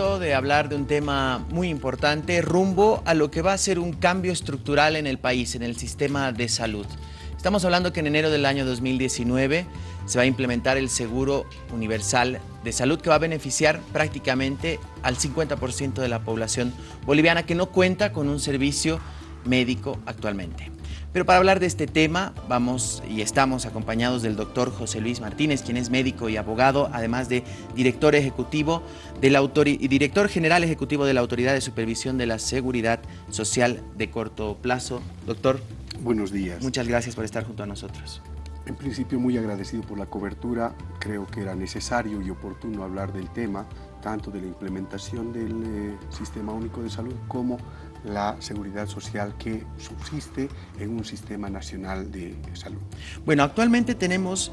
de hablar de un tema muy importante rumbo a lo que va a ser un cambio estructural en el país, en el sistema de salud. Estamos hablando que en enero del año 2019 se va a implementar el Seguro Universal de Salud que va a beneficiar prácticamente al 50% de la población boliviana que no cuenta con un servicio médico actualmente. Pero para hablar de este tema vamos y estamos acompañados del doctor José Luis Martínez, quien es médico y abogado, además de director ejecutivo de la y director general ejecutivo de la Autoridad de Supervisión de la Seguridad Social de Corto Plazo. Doctor. Buenos días. Muchas gracias por estar junto a nosotros. En principio muy agradecido por la cobertura, creo que era necesario y oportuno hablar del tema, tanto de la implementación del eh, Sistema Único de Salud como la seguridad social que subsiste en un sistema nacional de salud. Bueno, actualmente tenemos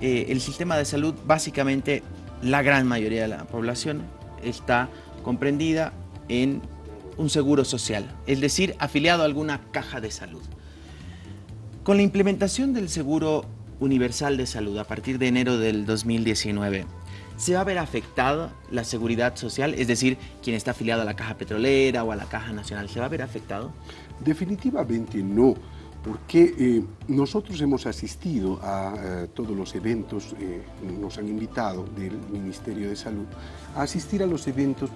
eh, el sistema de salud, básicamente la gran mayoría de la población está comprendida en un seguro social, es decir, afiliado a alguna caja de salud. Con la implementación del seguro universal de salud a partir de enero del 2019, ¿se va a ver afectada la seguridad social? Es decir, quien está afiliado a la Caja Petrolera o a la Caja Nacional, ¿se va a ver afectado? Definitivamente no, porque eh, nosotros hemos asistido a eh, todos los eventos, eh, nos han invitado del Ministerio de Salud a asistir a los eventos,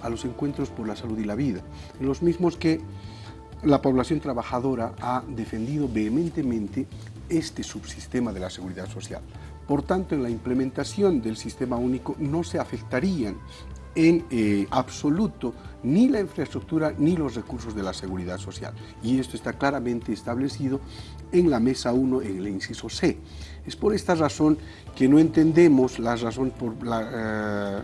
a los encuentros por la salud y la vida, los mismos que la población trabajadora ha defendido vehementemente este subsistema de la seguridad social. Por tanto, en la implementación del sistema único no se afectarían en eh, absoluto ni la infraestructura ni los recursos de la seguridad social. Y esto está claramente establecido en la mesa 1, en el inciso C. Es por esta razón que no entendemos la razón por eh,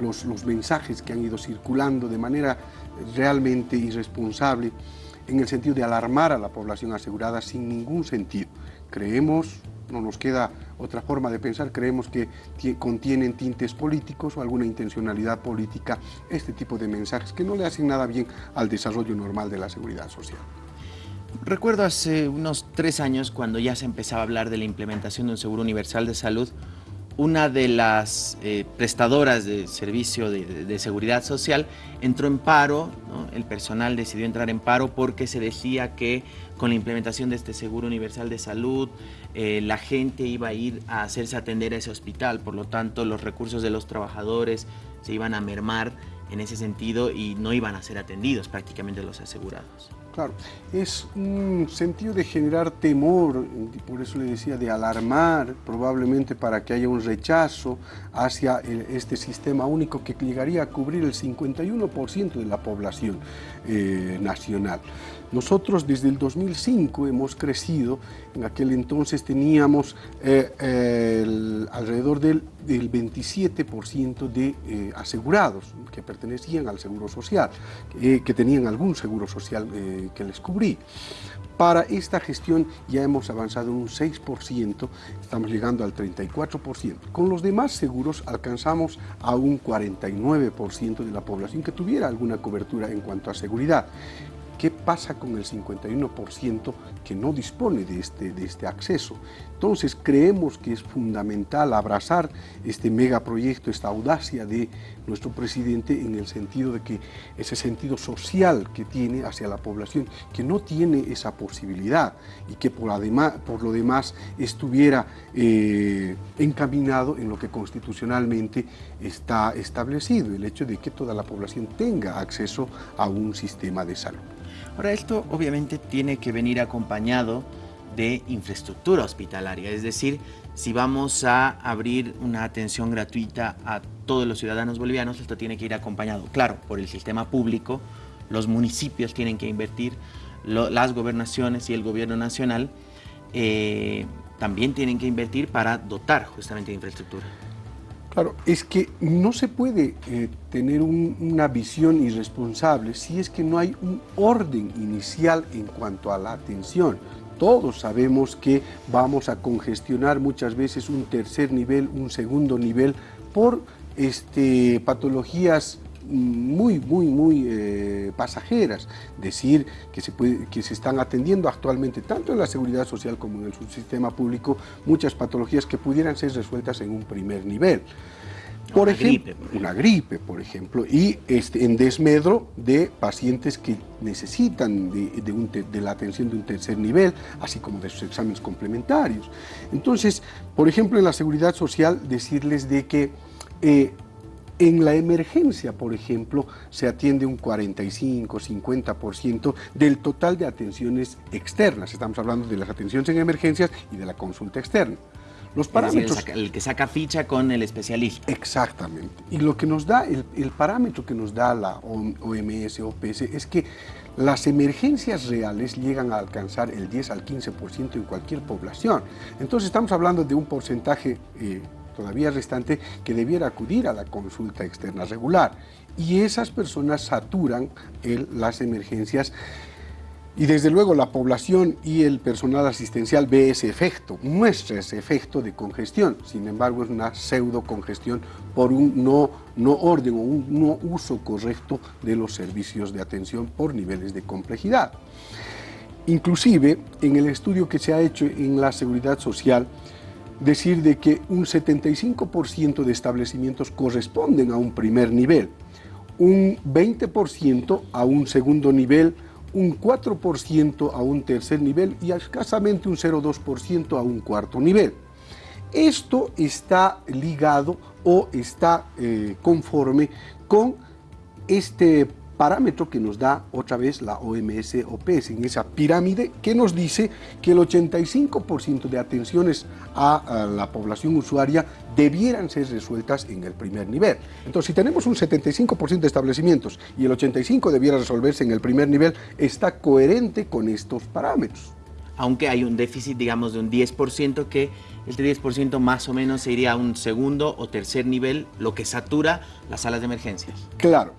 los, los mensajes que han ido circulando de manera realmente irresponsable en el sentido de alarmar a la población asegurada sin ningún sentido. Creemos no nos queda otra forma de pensar, creemos que contienen tintes políticos o alguna intencionalidad política este tipo de mensajes que no le hacen nada bien al desarrollo normal de la seguridad social. Recuerdo hace unos tres años cuando ya se empezaba a hablar de la implementación de un seguro universal de salud, una de las eh, prestadoras de servicio de, seguridad social entró en paro, el personal decidió entrar en paro porque se decía que con la implementación de este seguro universal de salud eh, la gente iba a ir a hacerse atender a ese hospital, por lo tanto los recursos de los trabajadores se iban a mermar en ese sentido y no iban a ser atendidos prácticamente los asegurados. Claro, es un sentido de generar temor, por eso le decía, de alarmar, probablemente para que haya un rechazo hacia este sistema único que llegaría a cubrir el 51% de la población eh, nacional. Nosotros desde el 2005 hemos crecido, en aquel entonces teníamos eh, alrededor del, 27% de eh, asegurados que pertenecían al seguro social, que tenían algún seguro social que les cubrí. Para esta gestión ya hemos avanzado un 6%, estamos llegando al 34%. Con los demás seguros alcanzamos a un 49% de la población que tuviera alguna cobertura en cuanto a seguridad. ¿Qué pasa con el 51% que no dispone de este, de este acceso? Entonces creemos que es fundamental abrazar este megaproyecto, esta audacia de nuestro presidente en el sentido de que ese sentido social que tiene hacia la población, que no tiene esa posibilidad y que por, lo demás estuviera eh, encaminado en lo que constitucionalmente está establecido, el hecho de que toda la población tenga acceso a un sistema de salud. Ahora, esto obviamente tiene que venir acompañado de infraestructura hospitalaria, es decir, si vamos a abrir una atención gratuita a todos los ciudadanos bolivianos, esto tiene que ir acompañado, claro, por el sistema público, los municipios tienen que invertir, las gobernaciones y el gobierno nacional eh, también tienen que invertir para dotar justamente de infraestructura. Claro, es que no se puede eh, tener una visión irresponsable si es que no hay un orden inicial en cuanto a la atención. Todos sabemos que vamos a congestionar muchas veces un tercer nivel, un segundo nivel, por este, patologías muy, muy, muy eh, pasajeras. Decir que se, puede, que se están atendiendo actualmente, tanto en la seguridad social como en el subsistema público, muchas patologías que pudieran ser resueltas en un primer nivel. Por ejemplo, una gripe, por ejemplo, y este, en desmedro de pacientes que necesitan de, la atención de un tercer nivel, así como de sus exámenes complementarios. Entonces, por ejemplo, en la seguridad social, decirles de que eh, en la emergencia, por ejemplo, se atiende un 45, 50% del total de atenciones externas. Estamos hablando de las atenciones en emergencias y de la consulta externa. Los parámetros... el, que saca ficha con el especialista. Exactamente. Y lo que nos da, el, el parámetro que nos da la OMS, OPS, es que las emergencias reales llegan a alcanzar el 10 al 15% en cualquier población. Entonces estamos hablando de un porcentaje eh, todavía restante que debiera acudir a la consulta externa regular. Y esas personas saturan las emergencias y desde luego la población y el personal asistencial ve ese efecto, muestra ese efecto de congestión. Sin embargo, es una pseudo congestión por un no, no orden o un no uso correcto de los servicios de atención por niveles de complejidad. Inclusive, en el estudio que se ha hecho en la seguridad social, decir de que un 75% de establecimientos corresponden a un primer nivel, un 20% a un segundo nivel, un 4% a un tercer nivel y escasamente un 0,2% a un cuarto nivel. Esto está ligado o está eh, conforme con este parámetro que nos da otra vez la OMS OPS en esa pirámide que nos dice que el 85% de atenciones a, la población usuaria debieran ser resueltas en el primer nivel. Entonces, si tenemos un 75% de establecimientos y el 85% debiera resolverse en el primer nivel, está coherente con estos parámetros. Aunque hay un déficit, digamos, de un 10%, que este 10% más o menos se iría a un segundo o tercer nivel, lo que satura las salas de emergencias. Claro,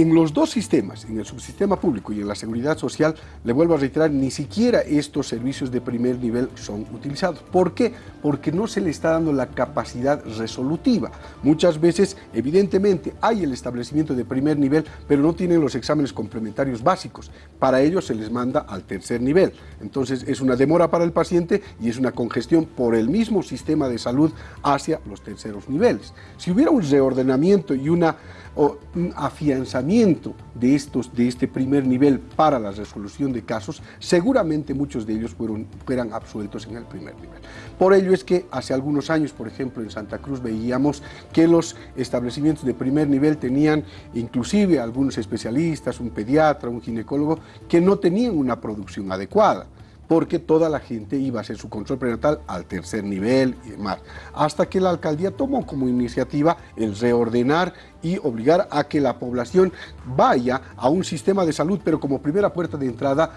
en los dos sistemas, en el subsistema público y en la seguridad social, le vuelvo a reiterar, ni siquiera estos servicios de primer nivel son utilizados. ¿Por qué? Porque no se le está dando la capacidad resolutiva. Muchas veces, evidentemente, hay el establecimiento de primer nivel, pero no tienen los exámenes complementarios básicos. Para ello se les manda al tercer nivel. Entonces es una demora para el paciente y es una congestión por el mismo sistema de salud hacia los terceros niveles. Si hubiera un reordenamiento y una o afianzamiento de, estos, de este primer nivel para la resolución de casos, seguramente muchos de ellos fueron, fueran absueltos en el primer nivel. Por ello es que hace algunos años, por ejemplo, en Santa Cruz veíamos que los establecimientos de primer nivel tenían inclusive algunos especialistas, un pediatra, un ginecólogo, que no tenían una producción adecuada porque toda la gente iba a hacer su control prenatal al tercer nivel y demás. Hasta que la alcaldía tomó como iniciativa el reordenar y obligar a que la población vaya a un sistema de salud, pero como primera puerta de entrada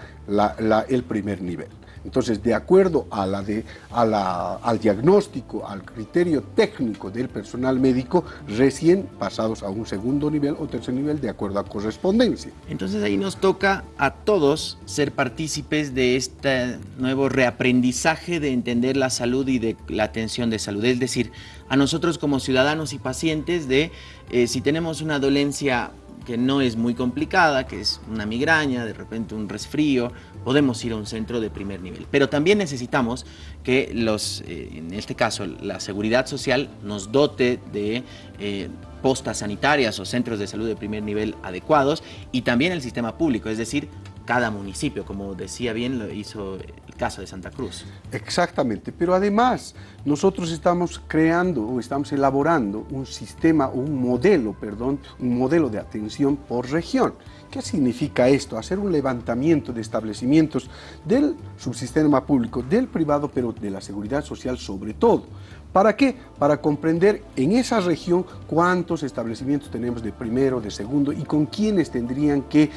el primer nivel. Entonces, de acuerdo a la de, a la, al diagnóstico, al criterio técnico del personal médico, recién pasados a un segundo nivel o tercer nivel de acuerdo a correspondencia. Entonces ahí nos toca a todos ser partícipes de este nuevo reaprendizaje de entender la salud y de la atención de salud. Es decir, a nosotros como ciudadanos y pacientes de eh, si tenemos una dolencia que no es muy complicada, que es una migraña, de repente un resfrío, podemos ir a un centro de primer nivel. Pero también necesitamos que los, eh, en este caso la seguridad social nos dote de eh, postas sanitarias o centros de salud de primer nivel adecuados y también el sistema público, es decir, cada municipio, como decía bien lo hizo el caso de Santa Cruz. Exactamente, pero además nosotros estamos creando o estamos elaborando un sistema, un modelo, perdón, un modelo de atención por región. ¿Qué significa esto? Hacer un levantamiento de establecimientos del subsistema público, del privado, pero de la seguridad social sobre todo. ¿Para qué? Para comprender en esa región cuántos establecimientos tenemos de primero, de segundo y con quiénes tendrían que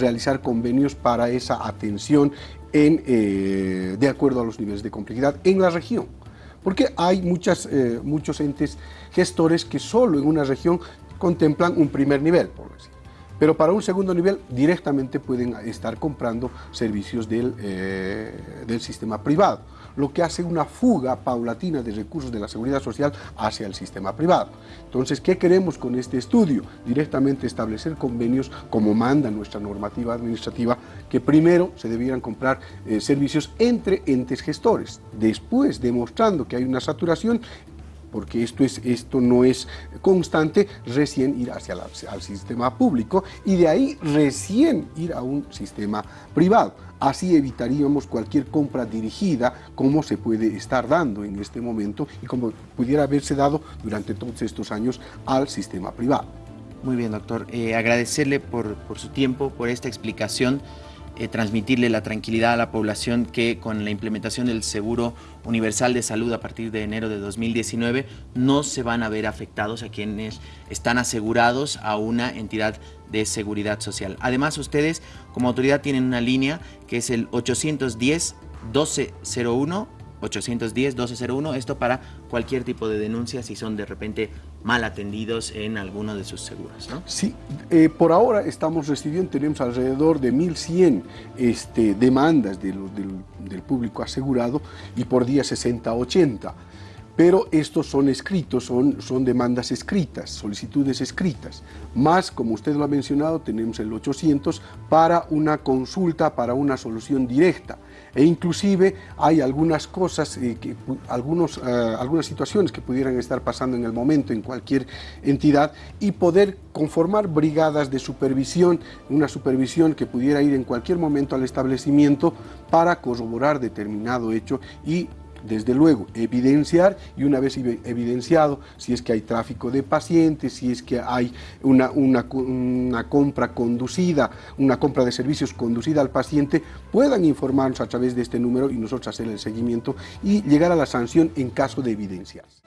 realizar convenios para esa atención en, eh, de acuerdo a los niveles de complejidad en la región. Porque hay muchas, eh, muchos entes gestores que solo en una región contemplan un primer nivel, por decir. Pero para un segundo nivel directamente pueden estar comprando servicios del, eh, del sistema privado lo que hace una fuga paulatina de recursos de la seguridad social hacia el sistema privado. Entonces, ¿qué queremos con este estudio? Directamente establecer convenios como manda nuestra normativa administrativa, que primero se debieran comprar eh, servicios entre entes gestores, después demostrando que hay una saturación, porque esto, es, esto no es constante, recién ir hacia el sistema público y de ahí recién ir a un sistema privado. Así evitaríamos cualquier compra dirigida como se puede estar dando en este momento y como pudiera haberse dado durante todos estos años al sistema privado. Muy bien, doctor. Eh, agradecerle por, por su tiempo, por esta explicación. Eh, transmitirle la tranquilidad a la población que con la implementación del Seguro Universal de Salud a partir de enero de 2019 no se van a ver afectados a quienes están asegurados a una entidad de seguridad social. Además, ustedes como autoridad tienen una línea que es el 810 1201 810-1201, esto para cualquier tipo de denuncia si son de repente mal atendidos en alguno de sus seguros, ¿no? Sí, eh, por ahora estamos recibiendo, tenemos alrededor de 1.100 este, demandas del, del público asegurado y por día 60-80 pero estos son escritos, son, son demandas escritas, solicitudes escritas. Más, como usted lo ha mencionado, tenemos el 800 para una consulta, para una solución directa. E inclusive hay algunas cosas, algunos, eh, algunas situaciones que pudieran estar pasando en el momento en cualquier entidad y poder conformar brigadas de supervisión, una supervisión que pudiera ir en cualquier momento al establecimiento para corroborar determinado hecho y desde luego, evidenciar y una vez evidenciado si es que hay tráfico de pacientes, si es que hay una, una, compra conducida, una compra de servicios conducida al paciente, puedan informarnos a través de este número y nosotros hacer el seguimiento y llegar a la sanción en caso de evidencias.